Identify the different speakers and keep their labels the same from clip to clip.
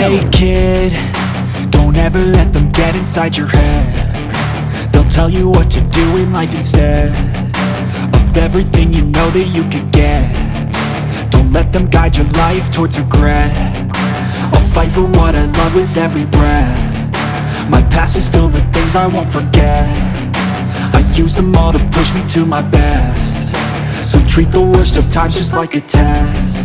Speaker 1: Hey kid, don't ever let them get inside your head. They'll tell you what to do in life instead Of everything you know that you could get. Don't let them guide your life towards regret. I'll fight for what I love with every breath. My past is filled with things I won't forget. I use them all to push me to my best. So treat the worst of times just like a test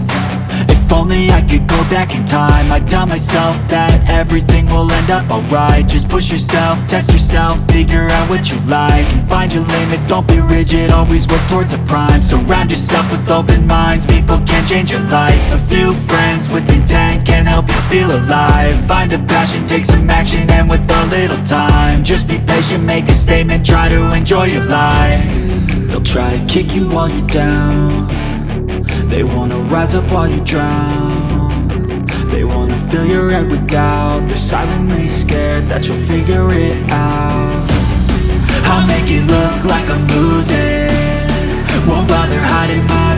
Speaker 1: only I could go back in time. I'd tell myself that everything will end up alright. Just push yourself, test yourself, figure out what you like And find your limits, don't be rigid, always work towards a prime. Surround yourself with open minds, people can change your life. A few friends with intent can help you feel alive. Find a passion, take some action, and with a little time Just be patient, make a statement, try to enjoy your life. They'll try to kick you while you're down they wanna rise up while you drown. They wanna fill your head with doubt. They're silently scared that you'll figure it out. I'll make it look like I'm losing. Won't bother hiding my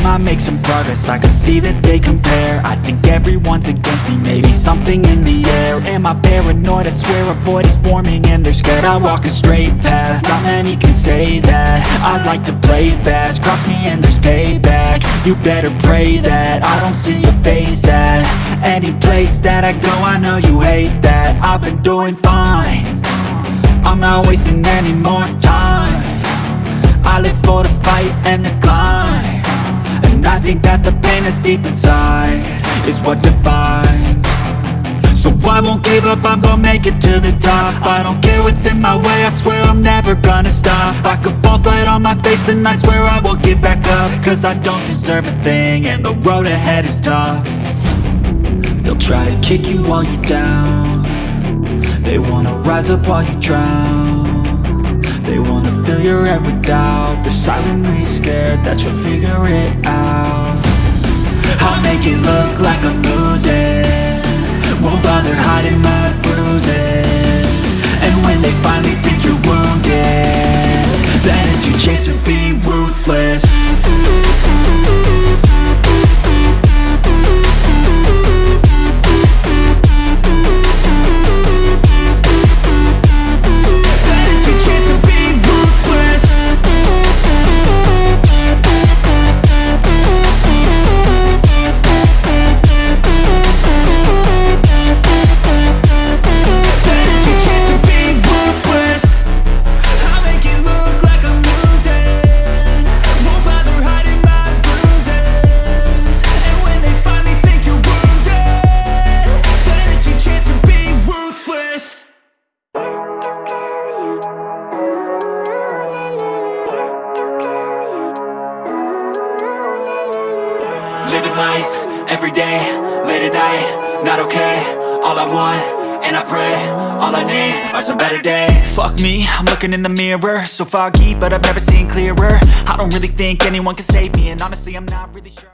Speaker 1: Anytime I make some progress, I can see that they compare. I think everyone's against me, maybe something in the air. Am I paranoid? I swear a void is forming and they're scared. I walk a straight path, not many can say that. I like to play fast, cross me and there's payback. You better pray that I don't see your face at Any place that I go, I know you hate that. I've been doing fine. I'm not wasting any more time. I live for the fight and the climb And I think that the pain that's deep inside Is what defines. So I won't give up, I'm gonna make it to the top. I don't care what's in my way, I swear I'm never gonna stop. I could fall flat on my face and I swear I will get back up. Cause I don't deserve a thing and the road ahead is tough. They'll try to kick you while you're down. They wanna rise up while you drown fill your head with doubt? They're silently scared that you'll figure it out. I'll make it look like I'm losing. Won't bother hiding my bruises Living life, every day, late at night, not okay. All I want, and I pray, all I need are some better days. Fuck me, I'm looking in the mirror. So foggy, but I've never seen clearer. I don't really think anyone can save me And honestly, I'm not really sure